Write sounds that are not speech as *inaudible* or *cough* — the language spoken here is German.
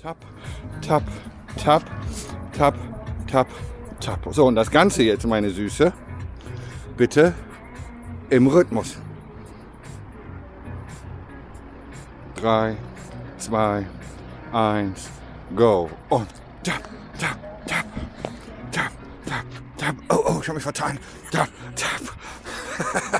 Tap, tap, tap, tap, tap, tap. So, und das Ganze jetzt, meine Süße, bitte im Rhythmus. Drei, zwei, eins, go. Und tap, tap, tap, tap, tap, tap. Oh, oh, ich habe mich vertan. Tap, tap. *laughs*